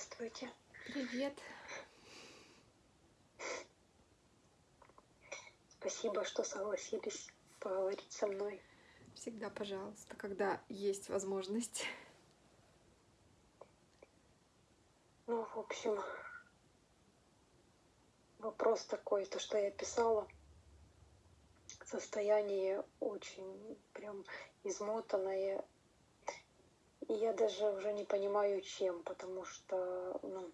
Здравствуйте. Привет. Спасибо, что согласились поговорить со мной. Всегда, пожалуйста, когда есть возможность. Ну, в общем, вопрос такой, то, что я писала, состояние очень прям измотанное, и я даже уже не понимаю, чем, потому что ну,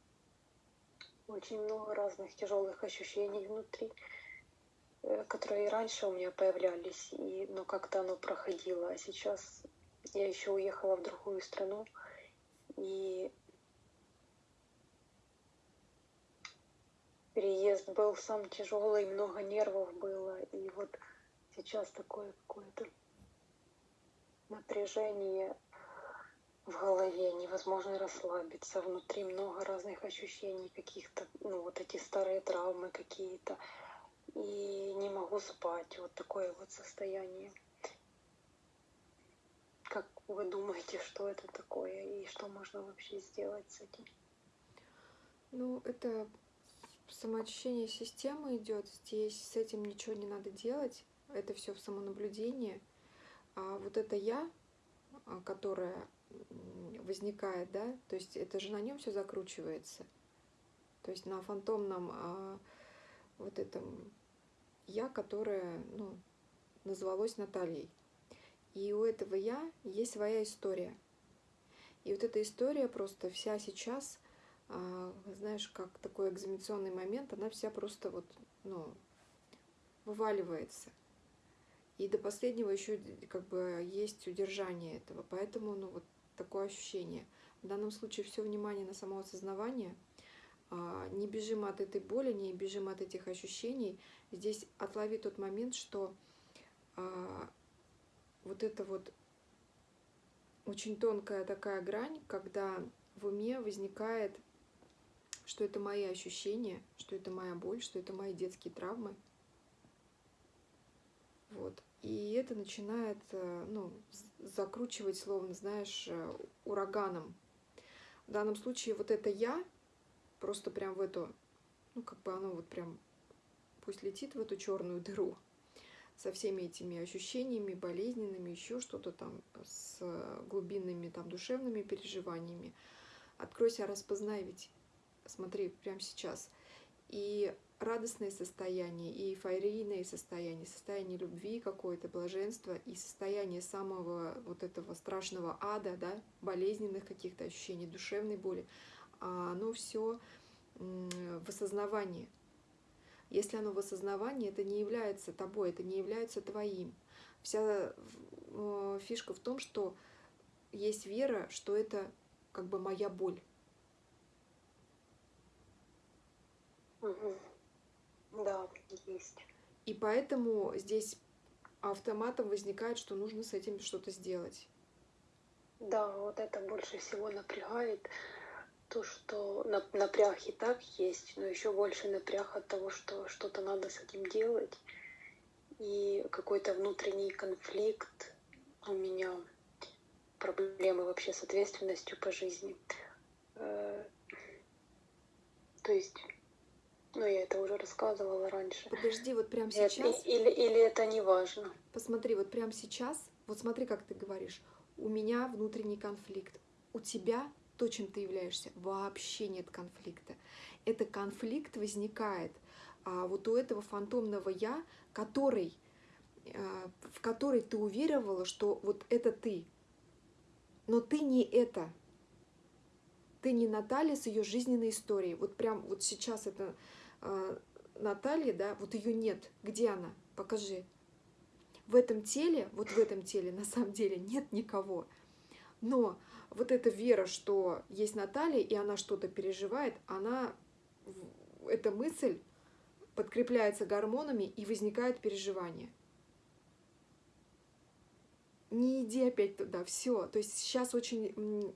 очень много разных тяжелых ощущений внутри, э, которые и раньше у меня появлялись, и, но как-то оно проходило. А сейчас я еще уехала в другую страну, и переезд был сам тяжелый, много нервов было, и вот сейчас такое какое-то напряжение в голове, невозможно расслабиться, внутри много разных ощущений каких-то, ну вот эти старые травмы какие-то, и не могу спать, вот такое вот состояние. Как вы думаете, что это такое и что можно вообще сделать с этим? Ну, это самоочищение системы идет. Здесь с этим ничего не надо делать. Это все в самонаблюдении. А вот это я, а, которая возникает, да, то есть это же на нем все закручивается. То есть на фантомном а, вот этом я, которое, ну, назвалось Натальей. И у этого я есть своя история. И вот эта история просто вся сейчас, а, знаешь, как такой экзаменационный момент, она вся просто вот, ну, вываливается. И до последнего еще как бы есть удержание этого. Поэтому, ну, вот такое ощущение. В данном случае все внимание на самоосознавание. А, не бежим от этой боли, не бежим от этих ощущений. Здесь отлови тот момент, что а, вот это вот очень тонкая такая грань, когда в уме возникает, что это мои ощущения, что это моя боль, что это мои детские травмы. Вот. И это начинает э, ну, закручивать, словно, знаешь, э, ураганом. В данном случае вот это «я» просто прям в эту, ну, как бы оно вот прям, пусть летит в эту черную дыру со всеми этими ощущениями, болезненными, еще что-то там, с глубинными там душевными переживаниями. Откройся, распознай ведь, смотри, прямо сейчас. И радостное состояние, и эйфорийное состояние, состояние любви какое-то, блаженства, и состояние самого вот этого страшного ада, да, болезненных каких-то ощущений, душевной боли, а оно все в осознавании. Если оно в осознавании, это не является тобой, это не является твоим. Вся э, фишка в том, что есть вера, что это как бы моя боль. Угу. Да, есть. И поэтому здесь автоматом возникает, что нужно с этим что-то сделать. Да, вот это больше всего напрягает. То, что напряг и так есть, но еще больше напряг от того, что что-то надо с этим делать. И какой-то внутренний конфликт у меня, проблемы вообще с ответственностью по жизни. Э, то есть ну, я это уже рассказывала раньше. Подожди, вот прямо сейчас. Или, или это не важно. Посмотри, вот прямо сейчас, вот смотри, как ты говоришь. У меня внутренний конфликт. У тебя то, чем ты являешься, вообще нет конфликта. Это конфликт возникает а вот у этого фантомного я, который, а, в который ты уверовала, что вот это ты. Но ты не это. Ты не Наталья с ее жизненной историей. Вот прям вот сейчас это Натальи, да, вот ее нет. Где она? Покажи. В этом теле, вот в этом теле на самом деле нет никого. Но вот эта вера, что есть Наталья, и она что-то переживает, она, эта мысль подкрепляется гормонами, и возникает переживание. Не иди опять туда, все. То есть сейчас очень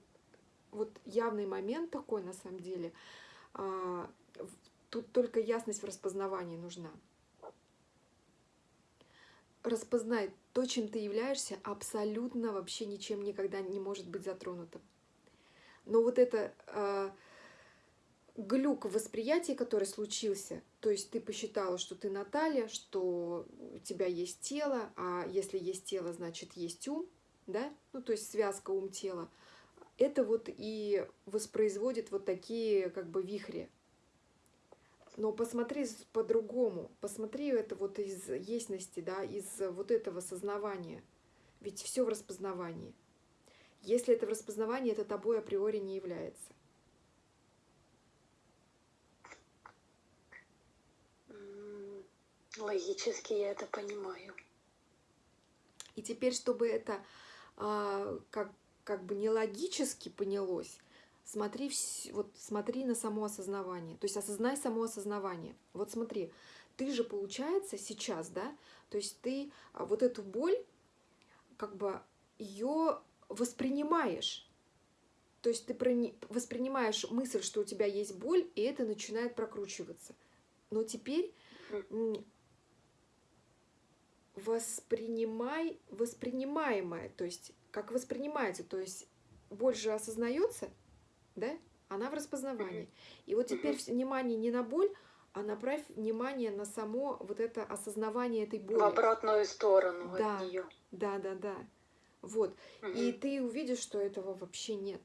вот явный момент такой на самом деле. Тут только ясность в распознавании нужна. Распознай то, чем ты являешься, абсолютно вообще ничем никогда не может быть затронутым. Но вот это э, глюк в восприятии, который случился, то есть ты посчитала, что ты Наталья, что у тебя есть тело, а если есть тело, значит есть ум, да, ну то есть связка ум-тело, это вот и воспроизводит вот такие как бы вихри. Но посмотри по-другому, посмотри это вот из естности, да, из вот этого сознавания. Ведь все в распознавании. Если это в распознавании, это тобой априори не является. Логически я это понимаю. И теперь, чтобы это а, как, как бы не логически понялось, смотри, вот смотри на само осознавание. То есть осознай само осознавание. Вот смотри, ты же, получается, сейчас, да, то есть ты а, вот эту боль, как бы ее воспринимаешь. То есть ты воспринимаешь мысль, что у тебя есть боль, и это начинает прокручиваться. Но теперь воспринимай воспринимаемое, то есть как воспринимается, то есть больше осознается, да, она в распознавании. И вот теперь внимание не на боль, а направь внимание на само вот это осознавание этой боли. В обратную сторону да, от нее. Да, да, да. Вот. Угу. И ты увидишь, что этого вообще нет.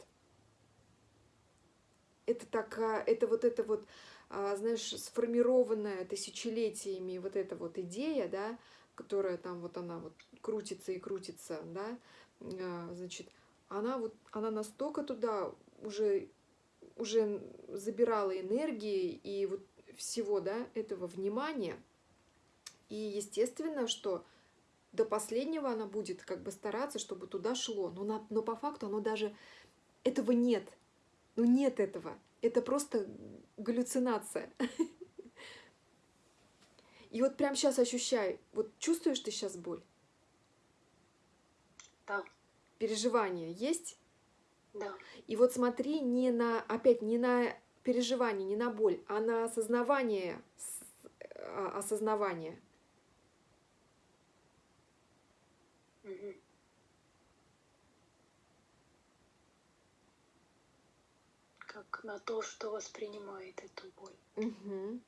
Это так, это вот это вот, а, знаешь, сформированная тысячелетиями вот эта вот идея, да, которая там вот она вот крутится и крутится, да, а, значит, она вот, она настолько туда уже, уже забирала энергии и вот всего, да, этого внимания. И естественно, что до последнего она будет как бы стараться, чтобы туда шло. Но, на, но по факту оно даже... Этого нет. Ну нет этого. Это просто галлюцинация. И вот прямо сейчас ощущай, вот чувствуешь ты сейчас боль? Да. Переживание есть? Да. И вот смотри не на, опять, не на переживание, не на боль, а на осознавание, а, осознавание. Угу. Как на то, что воспринимает эту боль. Угу.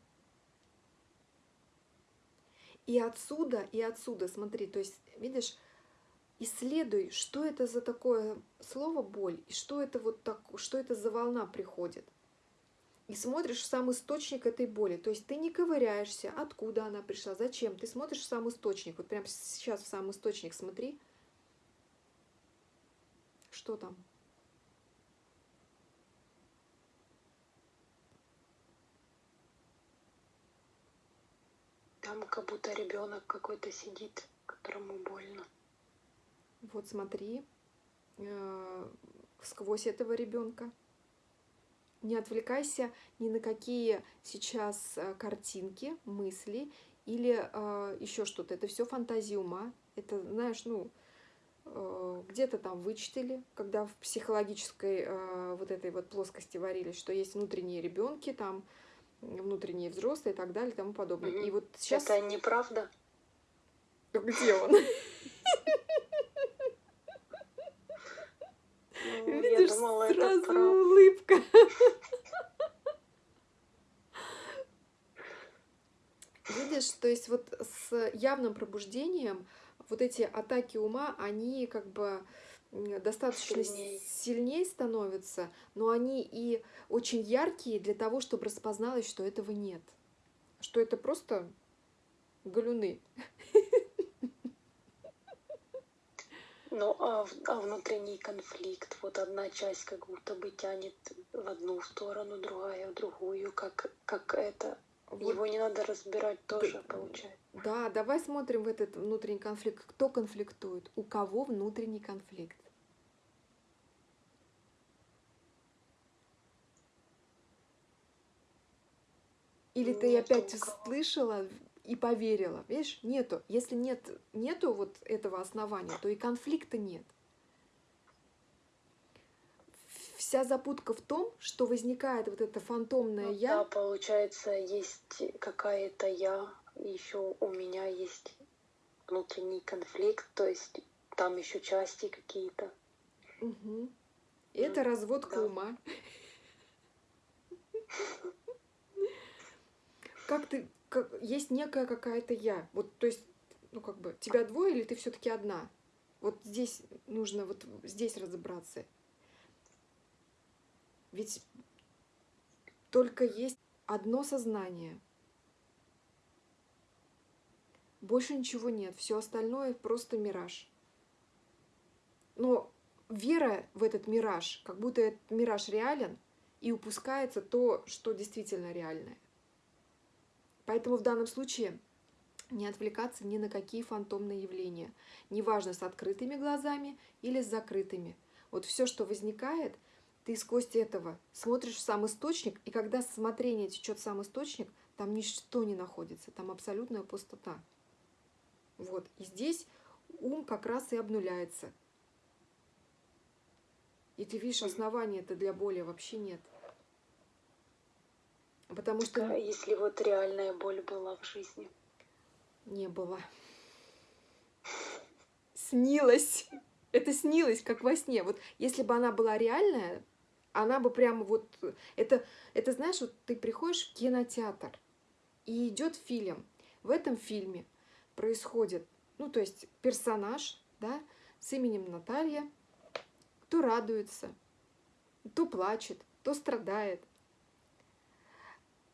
И отсюда, и отсюда, смотри, то есть, видишь, исследуй, что это за такое слово боль, и что это вот так, что это за волна приходит. И смотришь сам источник этой боли. То есть ты не ковыряешься, откуда она пришла, зачем. Ты смотришь сам источник. Вот прямо сейчас в сам источник смотри. Что там? Там как будто ребенок какой-то сидит, которому больно. Вот смотри э, сквозь этого ребенка. Не отвлекайся ни на какие сейчас э, картинки, мысли или э, еще что-то. Это все фантазия ума. Это, знаешь, ну, э, где-то там вычитали, когда в психологической э, вот этой вот плоскости варились, что есть внутренние ребенки, там внутренние взрослые и так далее и тому подобное. Mm-hmm. И вот сейчас... Это неправда? Где он? Видишь, сразу улыбка. Видишь, то есть вот с явным пробуждением вот эти атаки ума, они как бы достаточно сильнее. сильнее становятся, но они и очень яркие для того, чтобы распозналось, что этого нет. Что это просто галюны. Ну, а, а внутренний конфликт, вот одна часть как будто бы тянет в одну сторону, другая в другую, как, как это. Вот. Его не надо разбирать тоже, да, получается. Да, давай смотрим в этот внутренний конфликт. Кто конфликтует? У кого внутренний конфликт? Или ты опять слышала и поверила? Видишь, нету. Если нет, нету вот этого основания, то и конфликта нет. Вся запутка в том, что возникает вот это фантомное ну, я. Да, получается, есть какая-то я, еще у меня есть внутренний конфликт, то есть там еще части какие-то. Угу. Это разводка да. ума. как ты, как, есть некая какая-то я. Вот, то есть, ну, как бы, тебя двое или ты все-таки одна? Вот здесь нужно вот здесь разобраться. Ведь только есть одно сознание. Больше ничего нет. Все остальное просто мираж. Но вера в этот мираж, как будто этот мираж реален, и упускается то, что действительно реальное. Поэтому в данном случае не отвлекаться ни на какие фантомные явления, неважно с открытыми глазами или с закрытыми. Вот все, что возникает, ты сквозь этого смотришь в сам источник, и когда смотрение течет в сам источник, там ничто не находится, там абсолютная пустота. Вот, и здесь ум как раз и обнуляется. И ты видишь, основания это для боли вообще нет. Потому что... А если вот реальная боль была в жизни? Не было. Снилось. Это снилось, как во сне. Вот если бы она была реальная, она бы прямо вот... Это, это знаешь, вот ты приходишь в кинотеатр, и идет фильм. В этом фильме происходит, ну, то есть персонаж, да, с именем Наталья, то радуется, то плачет, то страдает.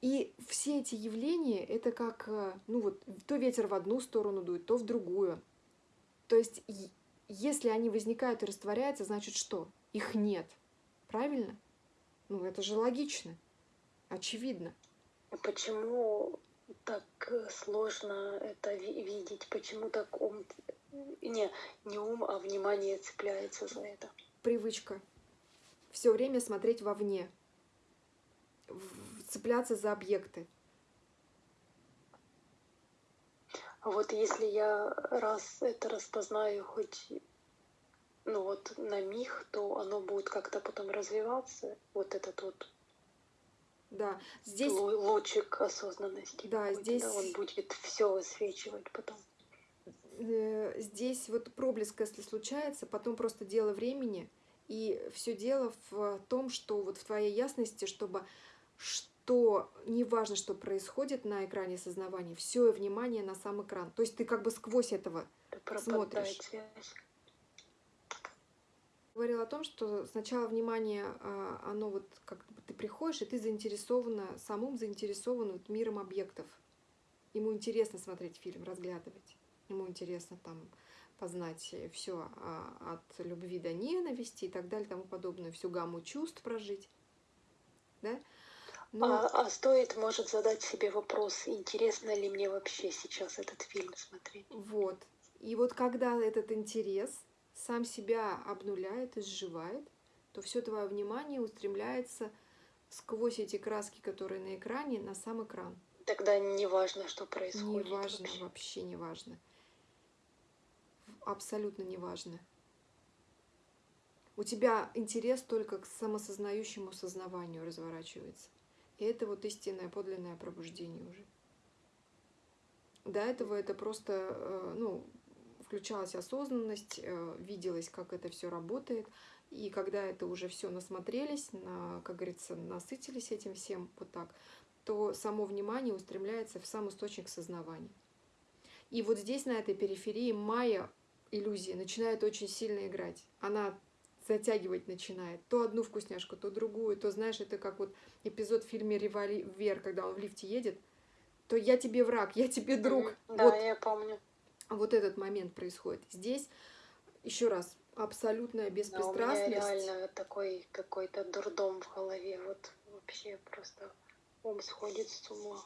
И все эти явления, это как, э, ну вот, то ветер в одну сторону дует, то в другую. То есть, если они возникают и растворяются, значит что? Их нет. Правильно? Ну, это же логично. Очевидно. Почему так э, сложно это видеть? Почему так ум... Не, не ум, а внимание цепляется за это? Привычка. Все время смотреть вовне цепляться за объекты. А вот если я раз это распознаю хоть ну вот на миг, то оно будет как-то потом развиваться, вот этот вот да, здесь лучик осознанности. Да, здесь да, он будет все высвечивать потом. Э, здесь вот проблеск, если случается, потом просто дело времени, и все дело в том, что вот в твоей ясности, чтобы то не важно, что происходит на экране сознавания, все внимание на сам экран. То есть ты как бы сквозь этого смотришь. Говорил о том, что сначала внимание, а, оно вот как бы ты приходишь, и ты заинтересована, самым заинтересован вот миром объектов. Ему интересно смотреть фильм, разглядывать. Ему интересно там познать все а, от любви до ненависти и так далее, тому подобное, всю гамму чувств прожить. Да? Но... А, а стоит, может, задать себе вопрос, интересно ли мне вообще сейчас этот фильм смотреть? Вот. И вот когда этот интерес сам себя обнуляет, изживает, то все твое внимание устремляется сквозь эти краски, которые на экране, на сам экран. Тогда не важно, что происходит. Не важно, вообще, вообще не важно. Абсолютно не важно. У тебя интерес только к самосознающему сознаванию разворачивается. И это вот истинное, подлинное пробуждение уже. До этого это просто, э, ну, включалась осознанность, э, виделось, как это все работает. И когда это уже все насмотрелись, на, как говорится, насытились этим всем вот так, то само внимание устремляется в сам источник сознавания. И вот здесь, на этой периферии, майя иллюзия начинает очень сильно играть. Она затягивать начинает. То одну вкусняшку, то другую, то, знаешь, это как вот эпизод в фильме «Револьвер», когда он в лифте едет, то я тебе враг, я тебе друг. Да, вот, я помню. Вот этот момент происходит. Здесь, еще раз, абсолютная беспристрастность. Да, у меня реально такой какой-то дурдом в голове. Вот вообще просто ум сходит с ума.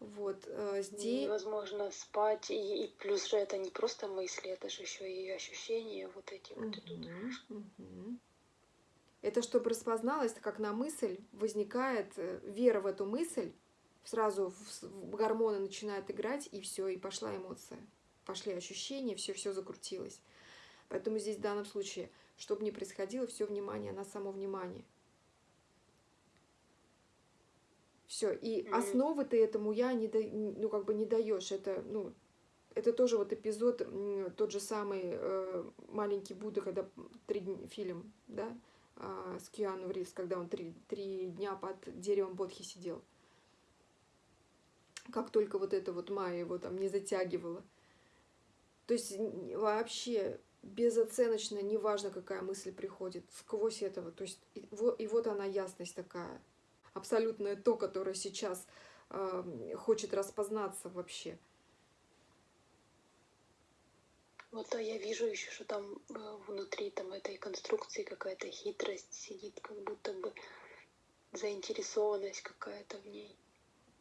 Вот э, здесь... Невозможно спать, и, и плюс же это не просто мысли, это же еще и ощущения вот эти вот идут. Угу. Это чтобы распозналось, как на мысль возникает э, вера в эту мысль, сразу гормоны начинают играть, и все, и пошла эмоция. Пошли ощущения, все, все закрутилось. Поэтому здесь в данном случае, чтобы не происходило, все внимание на само внимание. Все. И mm-hmm. основы ты этому я не, да, ну, как бы не даешь. Это, ну, это тоже вот эпизод, тот же самый э, «Маленький Будда», когда три фильм, да, э, с Киану Ривз, когда он три, три дня под деревом Бодхи сидел. как только вот это вот Майя его там не затягивала. То есть вообще безоценочно, неважно, какая мысль приходит, сквозь этого. То есть и, и вот она ясность такая, абсолютное то, которое сейчас э, хочет распознаться вообще. Вот а я вижу еще, что там э, внутри там этой конструкции какая-то хитрость сидит, как будто бы заинтересованность какая-то в ней.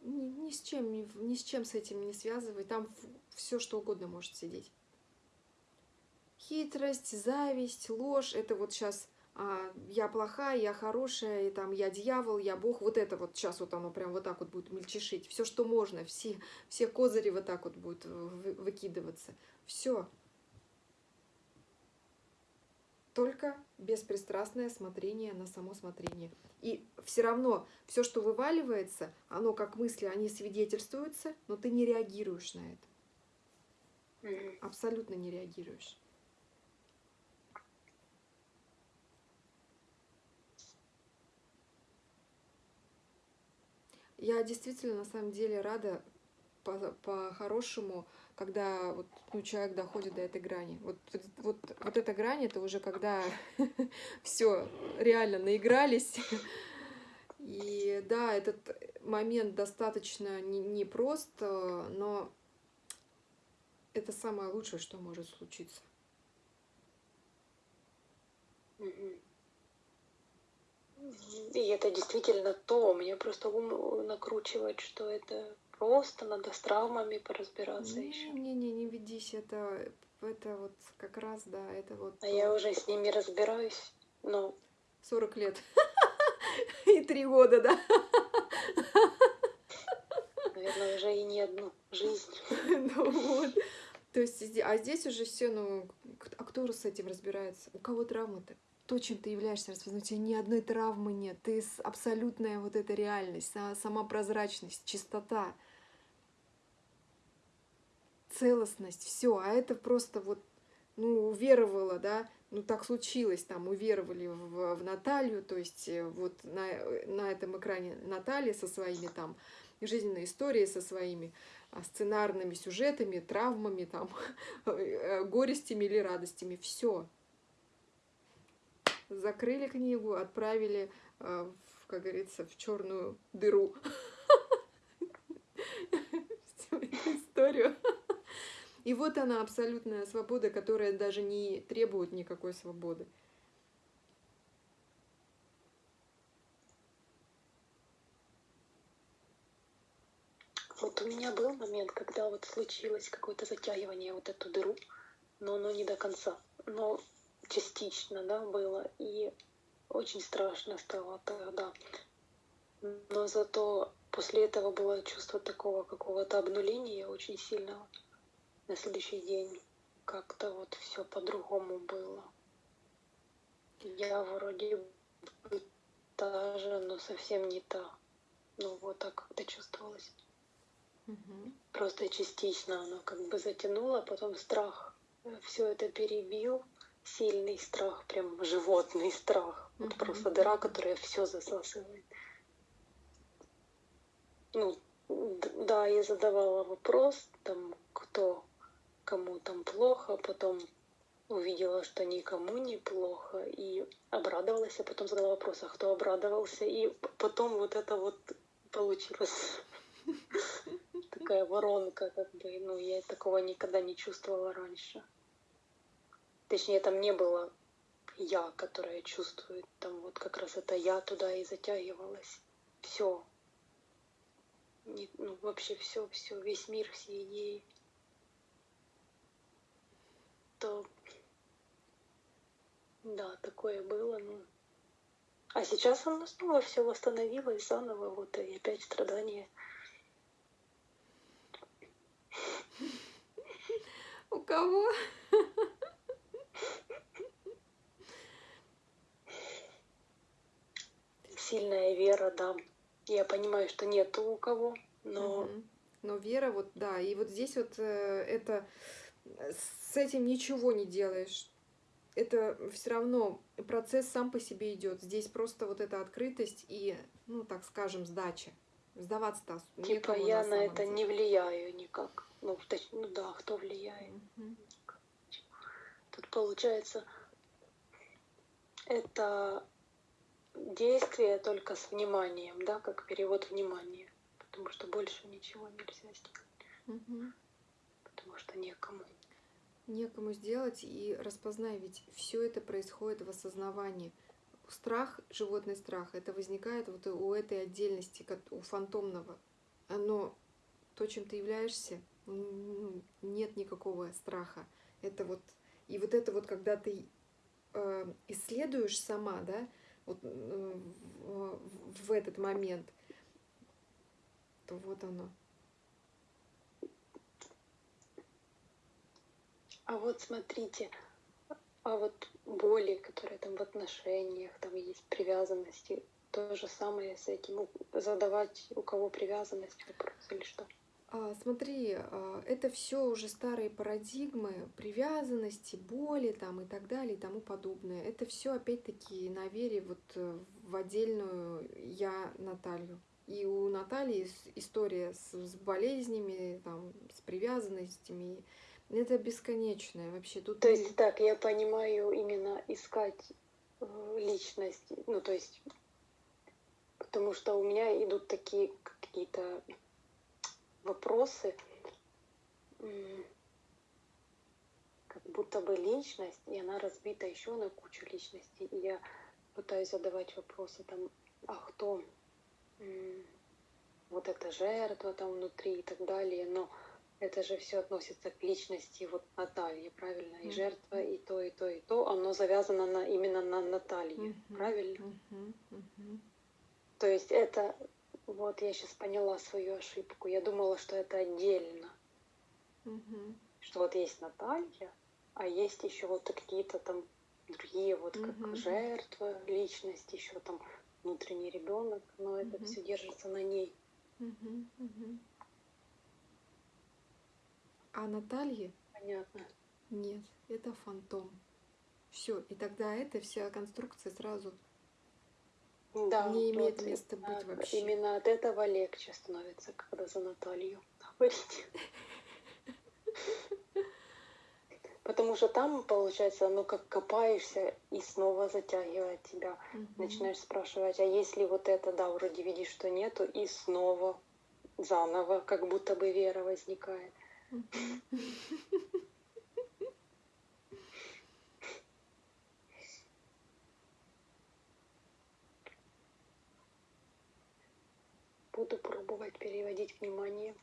Ни, ни с чем, ни, ни с чем с этим не связывай. Там все что угодно может сидеть. Хитрость, зависть, ложь, это вот сейчас я плохая, я хорошая, и там я дьявол, я бог. Вот это вот сейчас вот оно прям вот так вот будет мельчешить. Все, что можно, все, все козыри вот так вот будут выкидываться. Все. Только беспристрастное смотрение на само смотрение. И все равно все, что вываливается, оно как мысли, они свидетельствуются, но ты не реагируешь на это. Абсолютно не реагируешь. Я действительно на самом деле рада по-хорошему, по когда вот, ну, человек доходит до этой грани. Вот, вот, вот эта грань, это уже когда все реально наигрались. И да, этот момент достаточно непрост, не но это самое лучшее, что может случиться. И это действительно то. Мне просто ум накручивает, что это просто надо с травмами поразбираться не, еще. Не-не, не ведись, это, это вот как раз, да, это вот... А то. я уже с ними разбираюсь, но... 40 лет. И три года, да? Наверное, уже и не одну жизнь. Ну вот. То есть, а здесь уже все, ну, а кто с этим разбирается? У кого травмы-то? То, чем ты являешься распознавать, у тебя ни одной травмы нет, ты абсолютная вот эта реальность, сама прозрачность, чистота, целостность, все, а это просто вот, ну, уверовала, да, ну, так случилось, там, уверовали в, в Наталью, то есть э, вот на, на этом экране Наталья со своими там жизненной историей, со своими а, сценарными сюжетами, травмами, там, э, горестями или радостями, все, закрыли книгу, отправили, э, как говорится, в черную дыру историю. И вот она, абсолютная свобода, которая даже не требует никакой свободы. Вот у меня был момент, когда вот случилось какое-то затягивание вот эту дыру, но оно не до конца. Но частично, да, было. И очень страшно стало тогда. Но зато после этого было чувство такого какого-то обнуления очень сильного. На следующий день как-то вот все по-другому было. Я вроде бы та же, но совсем не та. Ну вот так это чувствовалось. Угу. Просто частично оно как бы затянуло, потом страх все это перебил сильный страх, прям животный страх. Вот mm-hmm. просто дыра, которая все засасывает. Ну, да, я задавала вопрос, там, кто, кому там плохо, потом увидела, что никому не плохо, и обрадовалась, а потом задала вопрос, а кто обрадовался, и потом вот это вот получилось такая воронка, как бы, ну, я такого никогда не чувствовала раньше. Точнее, там не было я, которая чувствует. Там вот как раз это я туда и затягивалась. Все. ну, вообще все, все, весь мир, все идеи. То да, такое было, ну. А сейчас оно снова все восстановилось заново, вот и опять страдания. У кого? сильная вера, да. Я понимаю, что нету у кого, но... Угу. Но вера, вот, да, и вот здесь вот э, это... С этим ничего не делаешь. Это все равно процесс сам по себе идет. Здесь просто вот эта открытость и, ну, так скажем, сдача. Сдаваться-то Типа я на на это деле. не влияю никак. Ну, точ- ну да, кто влияет? Мгм. Тут получается, это действие только с вниманием, да, как перевод внимания. Потому что больше ничего нельзя сделать, Мгм. потому что некому. Некому сделать и распознай, ведь все это происходит в осознавании. Страх, животный страх, это возникает вот у этой отдельности, у фантомного. Оно, то, чем ты являешься, нет никакого страха. Это вот, и вот это вот, когда ты э, исследуешь сама, да, вот э, в, этот момент, то вот оно. А вот смотрите, а вот боли, которые там в отношениях, там есть привязанности, то же самое с этим, задавать у кого привязанность вопрос или что? А, Смотри, а, это все уже старые парадигмы привязанности, боли там и так далее и тому подобное. Это все опять-таки на вере вот э, в отдельную я Наталью. И у Натальи история с, с болезнями, там, с привязанностями. Это бесконечное вообще. Тут То есть так, я понимаю именно искать э, личность, ну то есть, потому что у меня идут такие какие-то вопросы, как будто бы личность, и она разбита еще на кучу личностей, и я пытаюсь задавать вопросы там, а кто вот эта жертва там внутри и так далее, но это же все относится к личности вот Натальи, правильно? И Мгм. жертва, и то, и то, и то, оно завязано на, именно на Наталье, Мгм, правильно? мгм, мгм. То есть это, вот я сейчас поняла свою ошибку, я думала, что это отдельно, Мгм. что вот есть Наталья, а есть еще вот какие-то там другие, вот как Мгм. жертва, личность, еще там внутренний ребенок, но это Мгм. все держится на ней. Мгм, мгм. А Наталье Понятно. нет, это фантом. Все, и тогда эта вся конструкция сразу Да, не имеет вот места именно- быть вообще. Именно от этого легче становится, когда за Наталью говорить. Потому что там, получается, ну как копаешься и снова затягивает тебя. Начинаешь спрашивать, а если вот это, да, вроде видишь, что нету, и снова заново, как будто бы вера возникает. пробовать переводить внимание.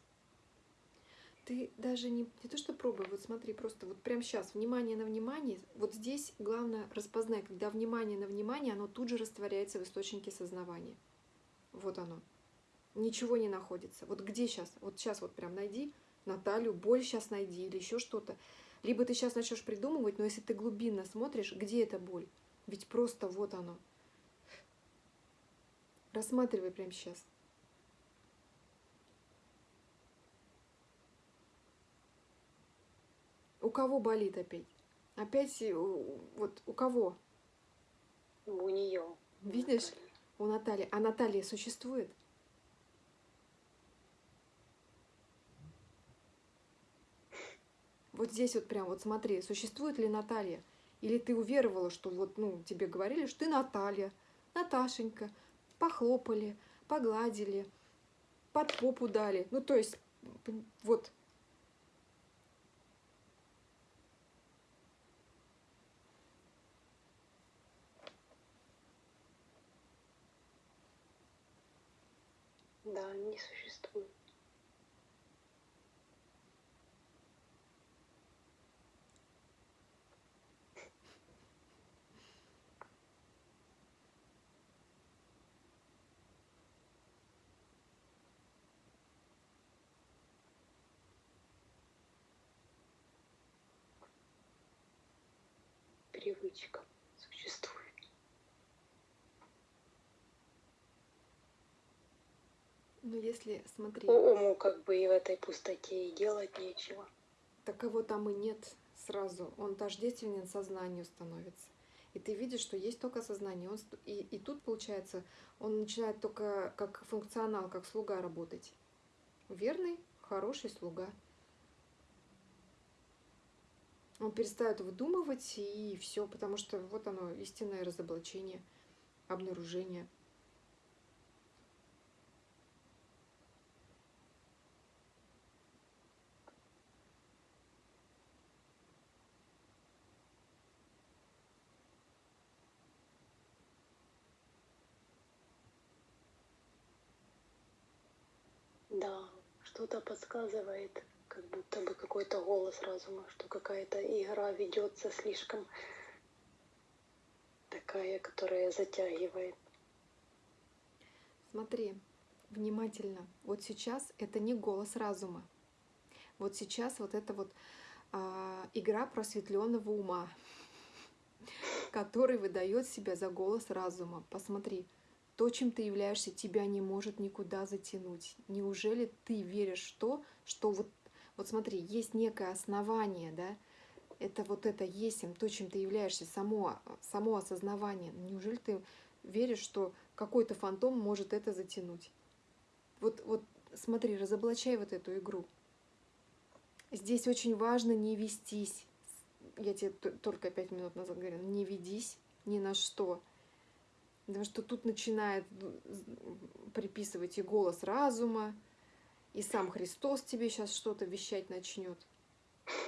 Ты даже не, не то что пробуй, вот смотри, просто вот прямо сейчас внимание на внимание, вот здесь главное распознай, когда внимание на внимание, оно тут же растворяется в источнике сознавания. Вот оно. Ничего не находится. Вот где сейчас? Вот сейчас вот прям найди Наталью, боль сейчас найди или еще что-то. Либо ты сейчас начнешь придумывать, но если ты глубинно смотришь, где эта боль? Ведь просто вот оно. Рассматривай прямо сейчас. Кого болит опять? Опять э, вот у кого? У нее. Видишь? У Натальи. А Наталья существует? Вот здесь вот прям вот смотри, существует ли Наталья? Или ты уверовала, что вот, ну, тебе говорили, что ты Наталья, Наташенька, похлопали, погладили, под попу дали. Ну, то есть, вот, Да, не существует. Привычка существует. Ну, если, смотри, У- Уму как бы и в этой пустоте и делать нечего. таково там и нет сразу. Он тождественен сознанию становится. И ты видишь, что есть только сознание. Он, и, и тут, получается, он начинает только как функционал, как слуга работать. Верный, хороший слуга. Он перестает выдумывать, и все, потому что вот оно, истинное разоблачение, обнаружение. Да, что-то подсказывает, как будто бы какой-то голос разума, что какая-то игра ведется слишком такая, которая затягивает. Смотри, внимательно. Вот сейчас это не голос разума. Вот сейчас вот это вот а, игра просветленного ума, который выдает себя за голос разума. Посмотри, то, чем ты являешься, тебя не может никуда затянуть. Неужели ты веришь в то, что вот, вот смотри, есть некое основание, да, это вот это есть то, чем ты являешься, само, само осознавание. Неужели ты веришь, что какой-то фантом может это затянуть? Вот, вот смотри, разоблачай вот эту игру. Здесь очень важно не вестись. Я тебе только пять минут назад говорила, не ведись ни на что. Потому что тут начинает приписывать и голос разума, и сам Христос тебе сейчас что-то вещать начнет.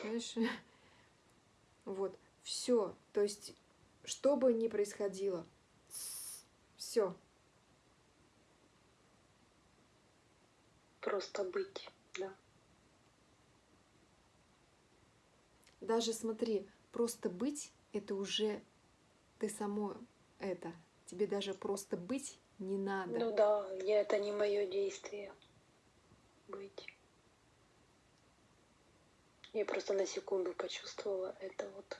Понимаешь? Вот, все. То есть, что бы ни происходило, все. Просто быть, да. Даже смотри, просто быть это уже ты само это Тебе даже просто быть не надо. Ну да, я, это не мое действие. Быть. Я просто на секунду почувствовала это вот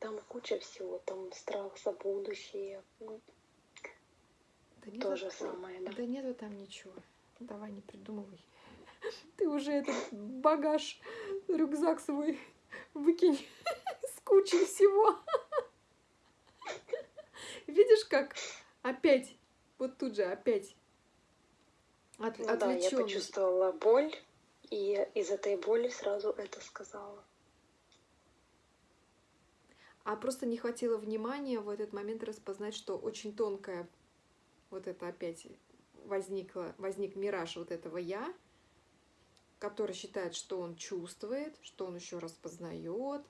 Там куча всего, там страх за будущее. Ну, да То же самое, да. Да нету там ничего. Давай не придумывай. Ты уже этот багаж, рюкзак свой выкинь с кучей всего. Видишь, как опять, вот тут же опять от, ну, да, я почувствовала боль, и из этой боли сразу это сказала а просто не хватило внимания в этот момент распознать, что очень тонкая вот это опять возникла, возник мираж вот этого «я», который считает, что он чувствует, что он еще распознает,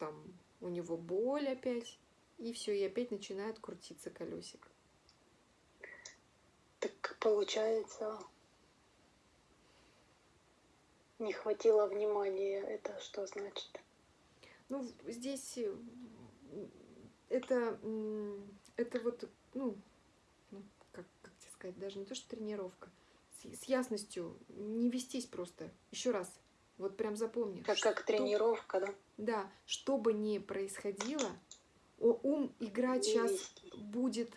там у него боль опять, и все, и опять начинает крутиться колесик. Так получается, не хватило внимания, это что значит? Ну, здесь э, это, это вот, ну, ну как, как тебе сказать, даже не то, что тренировка, с, с ясностью не вестись просто. Еще раз, вот прям запомни. Как, как тренировка, да? Да, что бы ни происходило, ум играть не сейчас вестись. будет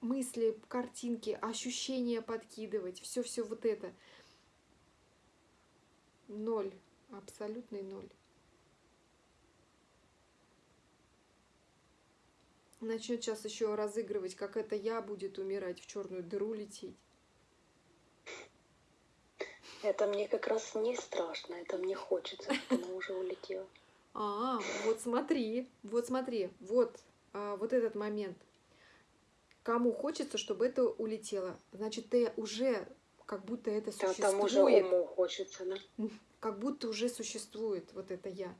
мысли, картинки, ощущения подкидывать, все-все вот это. Ноль, абсолютный ноль. Начнет сейчас еще разыгрывать, как это я будет умирать, в черную дыру лететь. Это мне как раз не страшно, это мне хочется, чтобы она уже улетела. А, вот смотри, вот смотри, вот, а, вот этот момент. Кому хочется, чтобы это улетело, значит, ты уже как будто это существует. Да, там уже уму хочется, да? Как будто уже существует вот это я.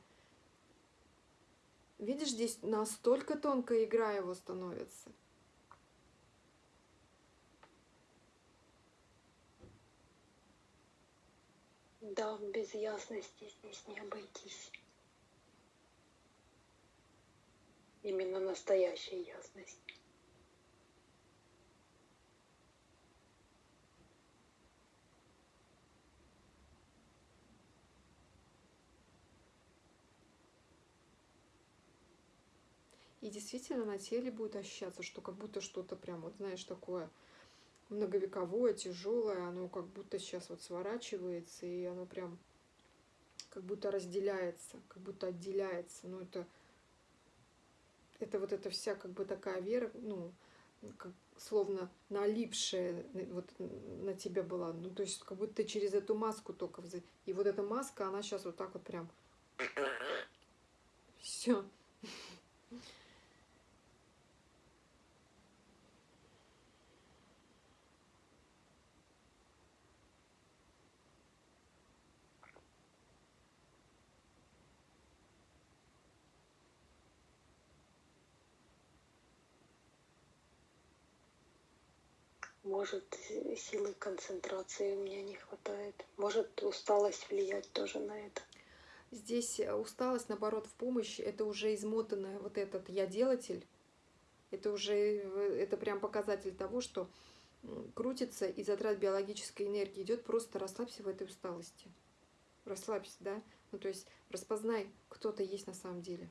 Видишь, здесь настолько тонкая игра его становится. Да, без ясности здесь не обойтись. Именно настоящая ясность. И действительно на теле будет ощущаться, что как будто что-то прям, вот знаешь, такое многовековое, тяжелое, оно как будто сейчас вот сворачивается, и оно прям как будто разделяется, как будто отделяется. Ну, это, это вот эта вся как бы такая вера, ну, как, словно налипшая вот на тебя была. Ну, то есть как будто через эту маску только... И вот эта маска, она сейчас вот так вот прям... Все. Может, силы концентрации у меня не хватает. Может, усталость влиять тоже на это. Здесь э, усталость, наоборот, в помощь. Это уже измотанная вот этот я-делатель. Это уже, э, это прям показатель того, что крутится и затрат биологической энергии идет, просто расслабься в этой усталости. Расслабься, да? Ну, то есть распознай, кто то есть на самом деле.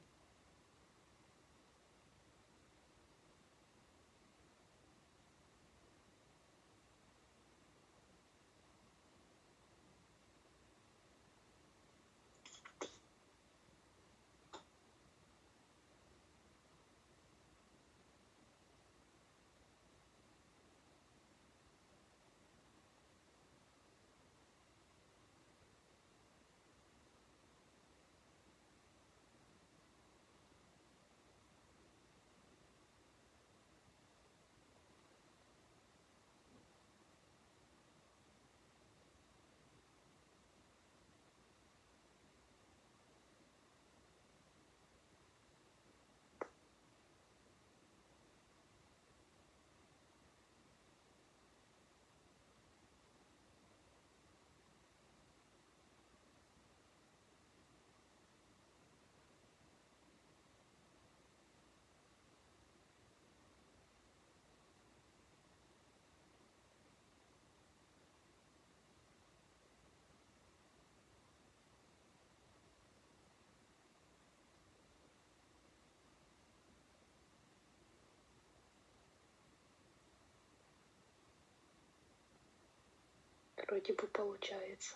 Вроде бы получается.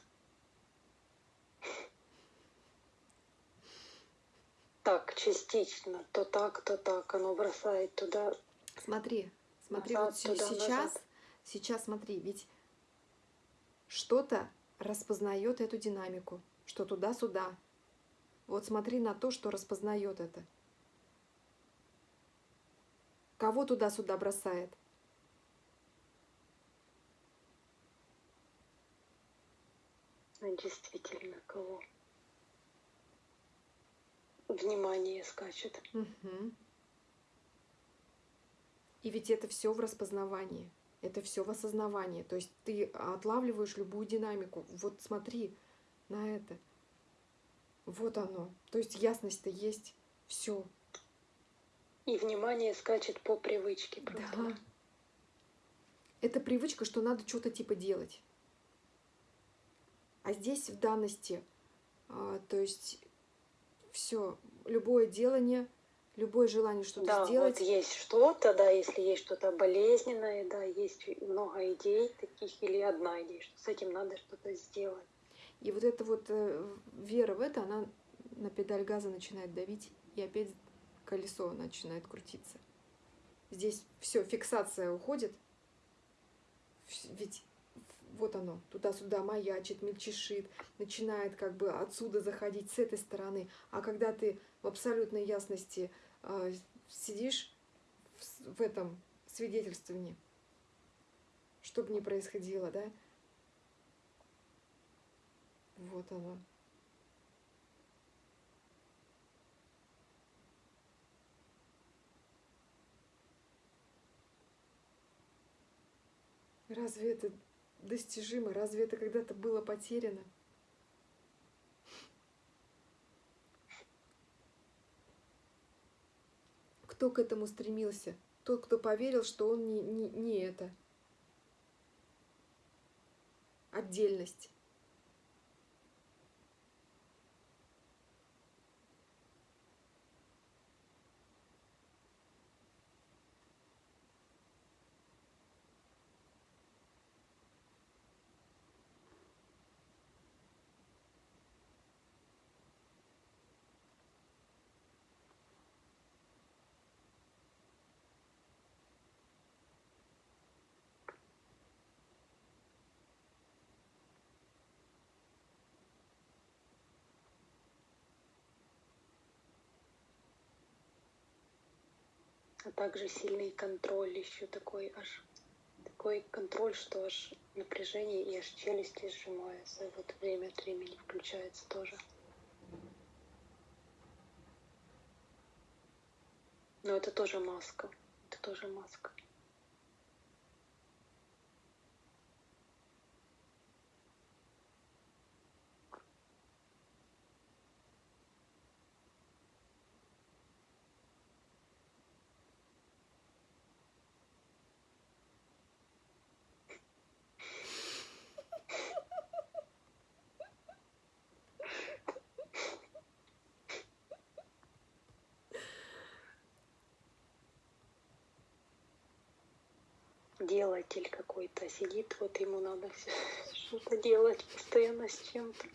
Так, частично, то так, то так, оно бросает туда. Смотри, смотри, назад, вот туда, сейчас, назад. сейчас смотри, ведь что-то распознает эту динамику, что туда-сюда. Вот смотри на то, что распознает это. Кого туда-сюда бросает? Действительно кого внимание скачет. Угу. И ведь это все в распознавании, это все в осознавании. То есть ты отлавливаешь любую динамику. Вот смотри на это. Вот оно. То есть ясность-то есть. Все. И внимание скачет по привычке. Просто. Да. Это привычка, что надо что-то типа делать. А здесь в данности, а, то есть все, любое делание, любое желание что-то да, сделать. Вот есть что-то, да, если есть что-то болезненное, да, есть много идей таких или одна идея, что с этим надо что-то сделать. И вот эта вот э, вера в это, она на педаль газа начинает давить, и опять колесо начинает крутиться. Здесь все, фиксация уходит. Ведь вот оно, туда-сюда маячит, мельчешит, начинает как бы отсюда заходить с этой стороны. А когда ты в абсолютной ясности э, сидишь в, в этом свидетельствовании, что бы ни происходило, да, вот оно. Разве это достижимо? Разве это когда-то было потеряно? Кто к этому стремился? Тот, кто поверил, что он не, не, не это. Отдельность. А также сильный контроль еще такой аж такой контроль, что аж напряжение и аж челюсти сжимаются. Вот время от времени включается тоже. Но это тоже маска. Это тоже маска. Делатель какой-то сидит, вот ему надо что-то делать постоянно с чем-то.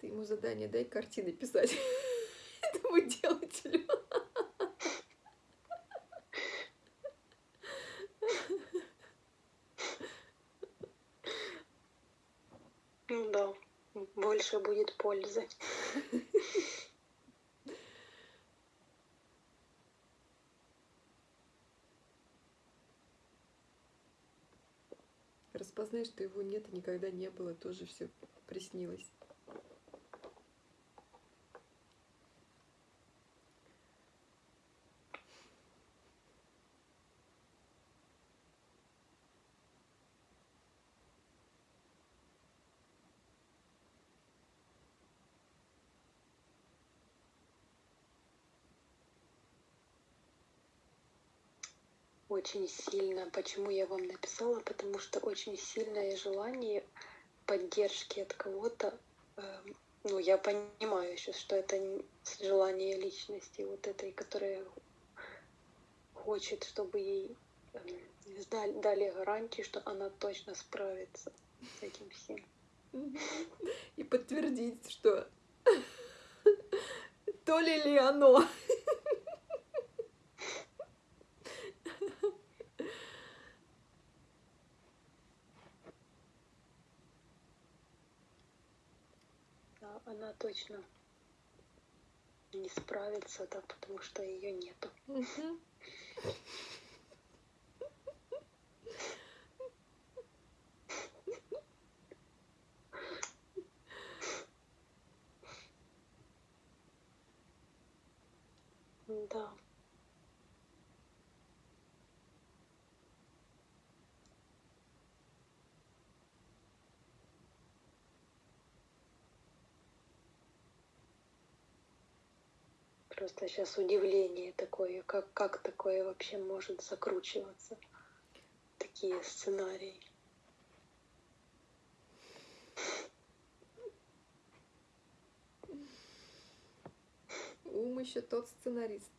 Ты ему задание дай картины писать этому делателю. Ну да больше будет пользы. Распознай, что его нет и никогда не было, тоже все приснилось. Очень сильно. Почему я вам написала? Потому что очень сильное желание поддержки от кого-то. Эм, ну, я понимаю сейчас, что это желание личности вот этой, которая хочет, чтобы ей эм, дали гарантии, что она точно справится с этим всем. И подтвердить, что то ли ли оно. она точно не справится, да, потому что ее нету. Да. Просто сейчас удивление такое, как, как такое вообще может закручиваться, такие сценарии. Ум еще тот сценарист.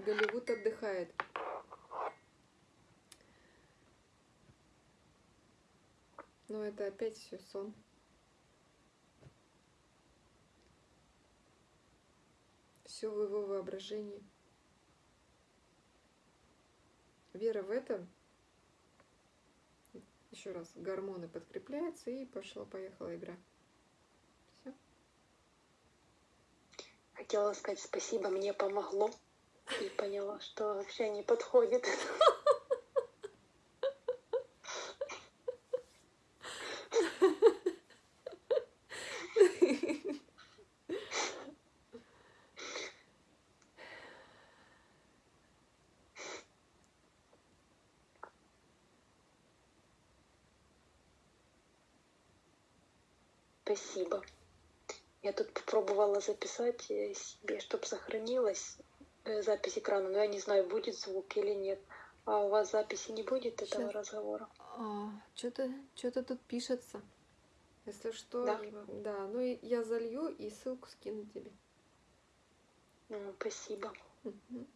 Голливуд отдыхает. Но это опять все сон. Все в его воображении. Вера в это, еще раз, гормоны подкрепляются и пошла-поехала игра. Все. Хотела сказать спасибо, мне помогло. И поняла, что вообще не подходит. спасибо. Я тут попробовала записать э, себе, чтобы сохранилась э, запись экрана, но я не знаю, будет звук или нет. А у вас записи не будет этого Щас. разговора? А, что-то что-то тут пишется. Если что, Да? да, ну и я залью и ссылку скину тебе. Ну, спасибо. Мгм.